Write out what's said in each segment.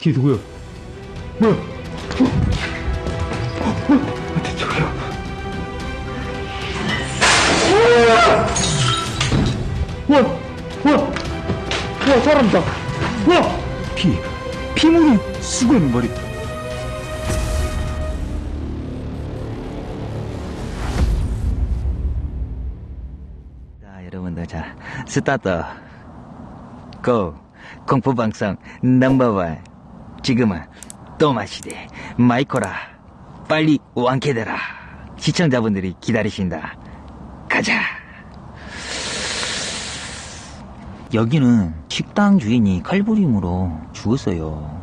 뒤에 누구야? 뭐야? 어? 어? 아, 저기야. 와! 와! 와, 사람이다! 와! 피, 피물이 쓰고 있는 말이. 자, 여러분들, 자, 스타트. Go! 공포방송 넘버원. 지금은 코마 상태 마이콜아. 빨리 완쾌되라. 시청자분들이 기다리신다. 가자! 여기는 식당 주인이 칼부림으로 죽었어요.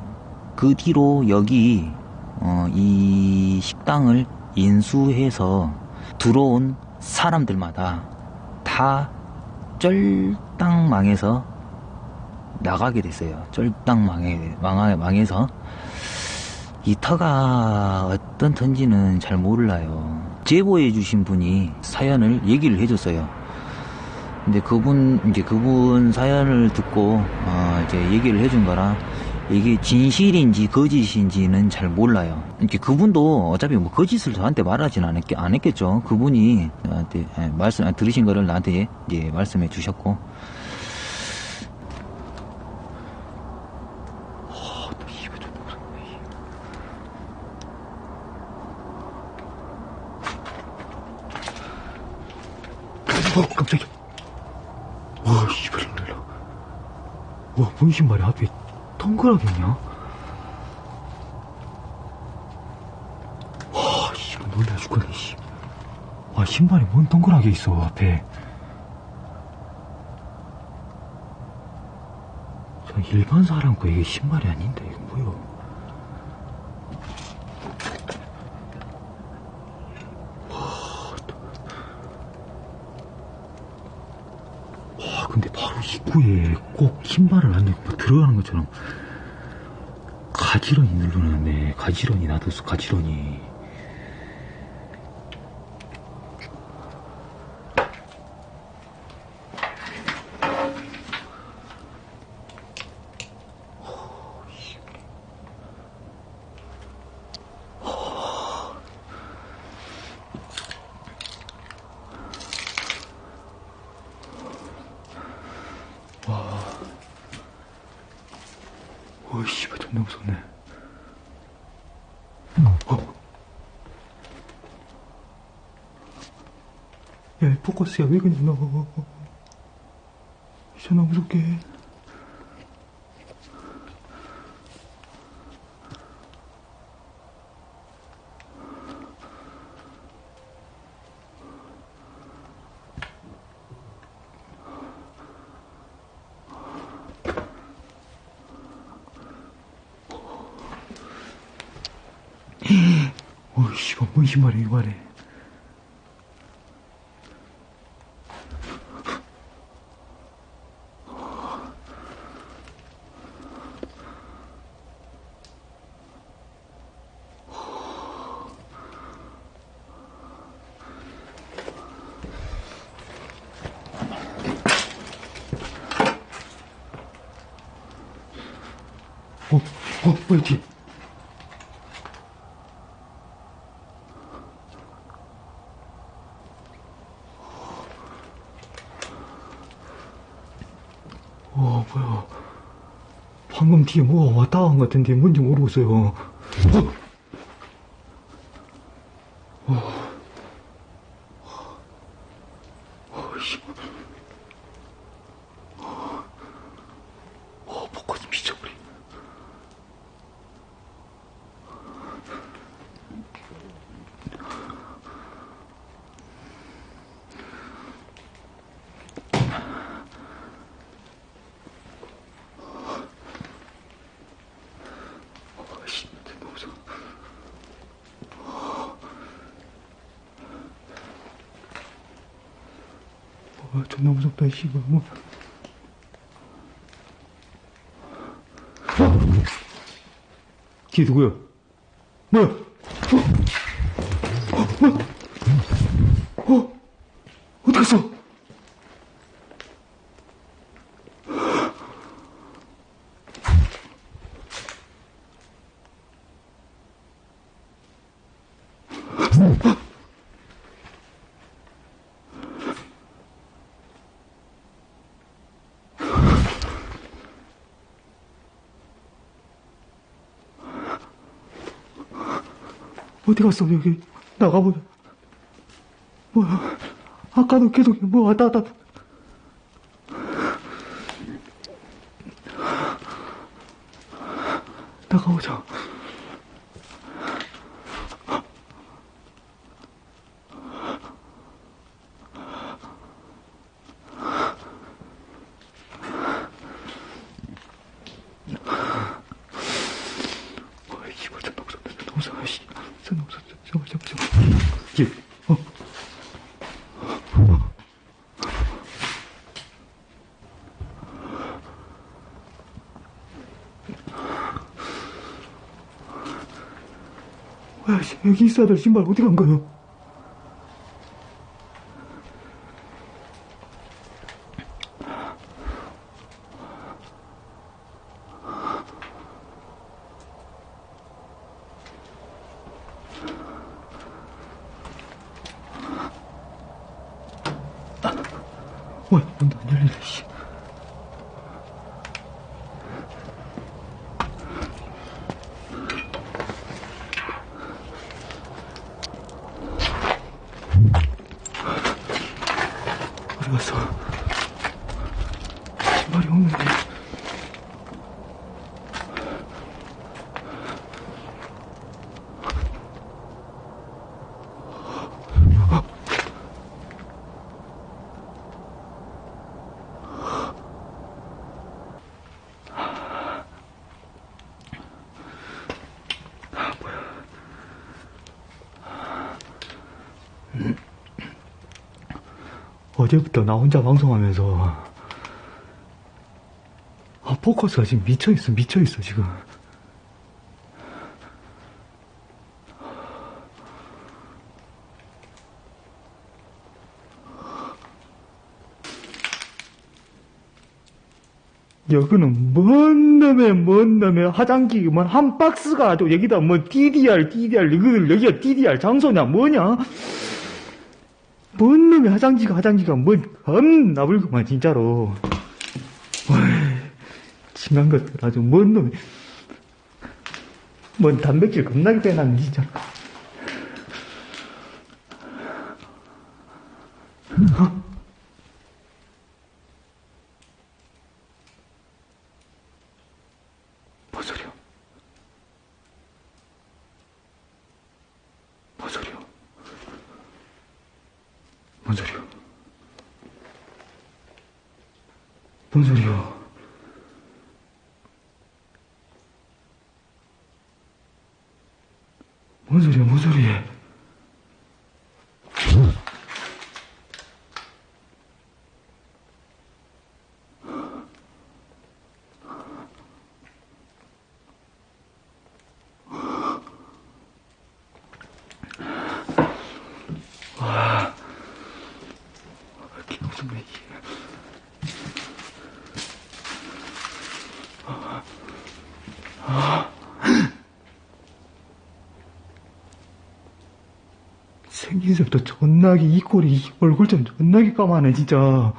그 뒤로 여기, 어, 이 식당을 인수해서 들어온 사람들마다 다 쫄딱 망해서 나가게 됐어요. 쫄딱 망해, 망하, 망해서. 이 터가 어떤 턴지는 잘 몰라요. 제보해 주신 분이 사연을 얘기를 해줬어요. 근데 그분, 이제 그분 사연을 듣고, 어, 이제 얘기를 해준 거라, 이게 진실인지 거짓인지는 잘 몰라요. 이렇게 그분도 어차피 뭐 거짓을 저한테 말하진 않았겠, 않았겠죠. 그분이 나한테 예, 말씀, 아, 들으신 거를 나한테 이제 말씀해 주셨고. 아, 나 씨발 좀 무섭네. 씨. 어, 깜짝이야. 와, 씨발, 놀라. 앞에 동그랗게 있냐? 와, 씨발, 놀라 죽겠네, 씨. 와, 신발이 뭔 동그랗게 있어, 앞에. 저 일반 사람 거 이게 신발이 아닌데, 이거 뭐야? 와, 근데 바로 입구에 꼭 신발을 안 입고 들어가는 것처럼 가지런히 눌러놨네. 가지런히 놔뒀어, 가지런히. 와, 씨발, 존나 무섭네. 어? 야, 이 포커스야, 왜 그냥 너. 존나 무섭게. 해. 어, 씨발, 뭔 신발이야, 이거 말해. 어, 어, 뭐야, 뒤에. 와, 뭐야. 방금 뒤에 뭐가 왔다 간 것 같은데 뭔지 모르겠어요. 어? 어. 어, 씨. 어, 포커스 미쳐버리. 어, 씨, 너무 무서워. 어, 존나 무섭다, 씨발. 뭐. 어? 뒤에 누구야? 뭐야? 어? 어? 어? 어디 갔어? 어디 갔어, 여기? 나가보자. 뭐야. 아까도 계속 뭐 왔다 갔다. 나가보자. 어이, 씨발, 존나 무섭다. 존나 무서워, 씨. 존나 무서워. 잠깐만, 잠깐만, 잠깐만. 예, 어. 뭐야, 씨, 여기 있어야 될 신발 어디 간 거요? 뭐야, 문도 안 열리네, 씨. 어디 갔어? 신발이 없는데. 어제부터 나 혼자 방송하면서 아 포커스가 지금 미쳐있어 미쳐있어 지금. 여기는 뭔 놈의 뭔 놈의 화장기 뭐한 박스가 아주 여기다 뭐 DDR DDR 여기 여기가 DDR 장소냐 뭐냐 뭔 놈의 화장지가 화장지가 뭔 겁나 불구만 진짜로 심한 것들 아주 뭔 놈이 뭔 단백질 겁나게 빼놨네 진짜 어? 뭔 소리야 뭔 소리야 뭔 소리야? 뭔 소리야? 뭔 소리야, 뭔 소리야? 이렇게 무섭네, 이게. 생긴 새부터 존나게 이 꼴이 이 얼굴 좀 존나게 까마네 진짜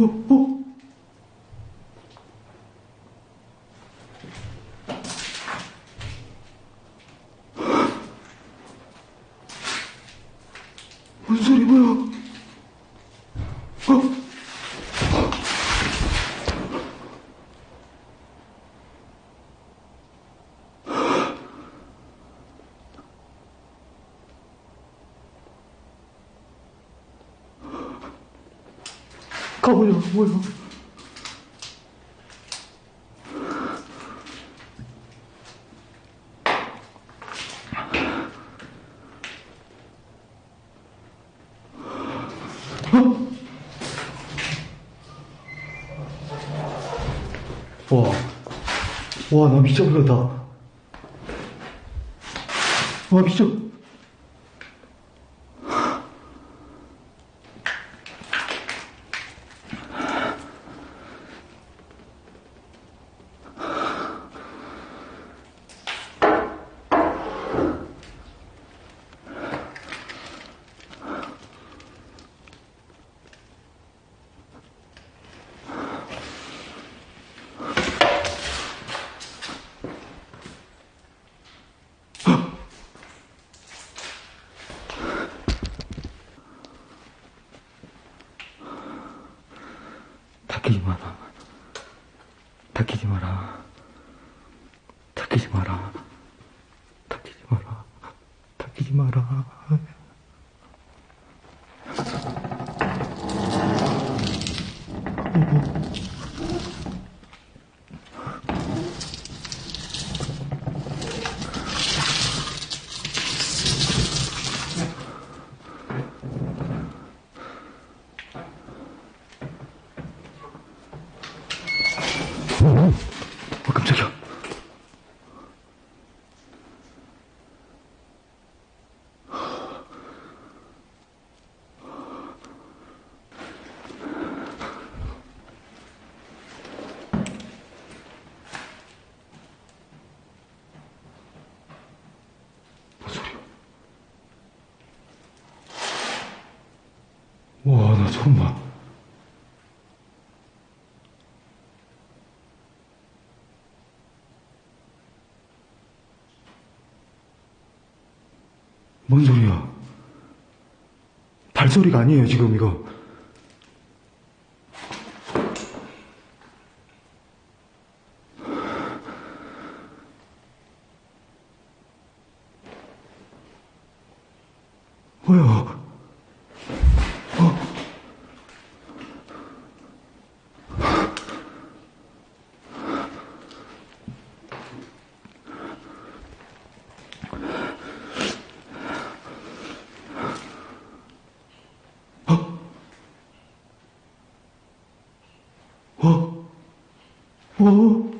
어, 어? 무슨 소리 뭐야? 어? 가보자, 뭐야? 와, 와, 나 미쳐버렸다. 와, 미쳐. 닦이지 마라. 닦이지 마라. 닦이지 마라. 닦이지 마라. 닦이지 마라. 어, 깜짝이야. 무슨 소리야? 와, 나 처음 봐. 뭔 소리야? 발소리가 아니에요, 지금 이거. 뭐야? 어? 어?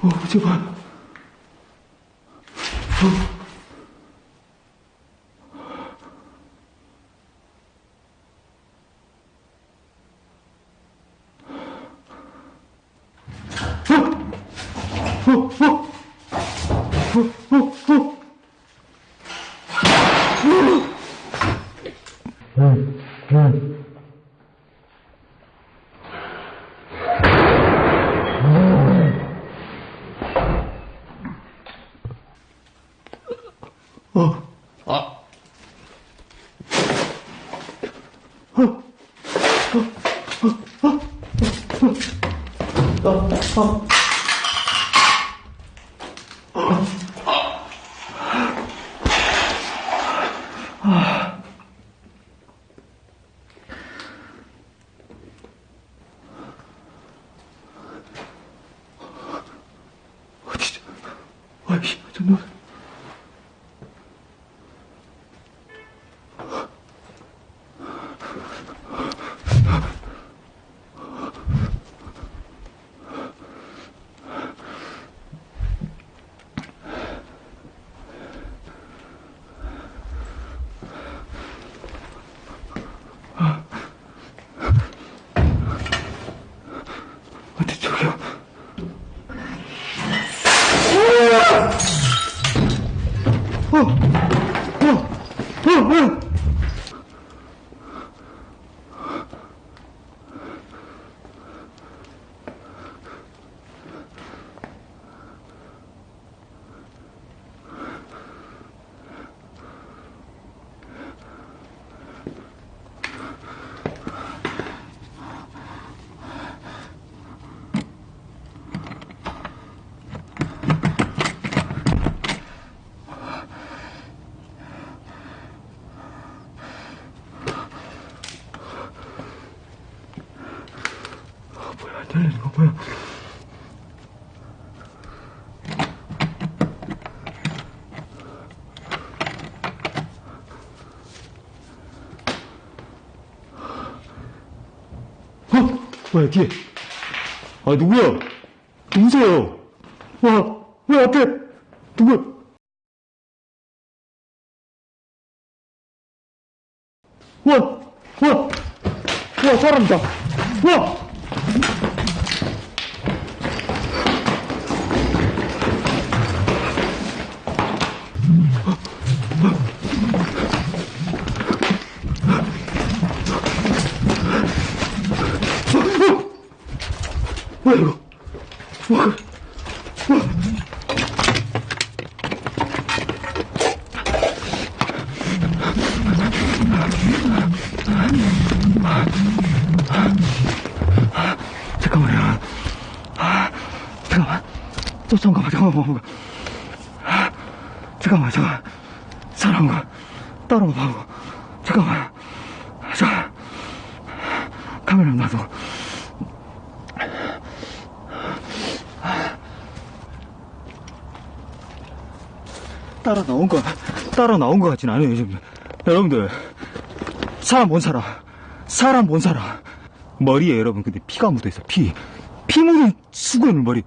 어, 제발. 어, 어, 진짜. 아이씨, 정말. 들리는 거 뭐야? 어? 뭐야 뒤에? 아 누구야? 누구세요? 와, 왜 앞에 누구? 와, 와, 와 사람이다. 와. 뭐야 이거? 와, 잠깐만요. 아, 잠깐만. 저 잠깐만, 잠깐만. 아, 잠깐만, 잠깐. 사람 거 따라와봐. 잠깐만. 저 카메라 놔둬. 따라 나온 거, 따라 나온 거 같진 않아요, 지금. 여러분들, 사람 못 살아. 사람 못 살아. 머리에 여러분, 근데 피가 묻어 있어, 피. 피 묻은 수건을 머리.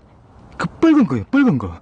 그 빨간 거예요, 빨간 거.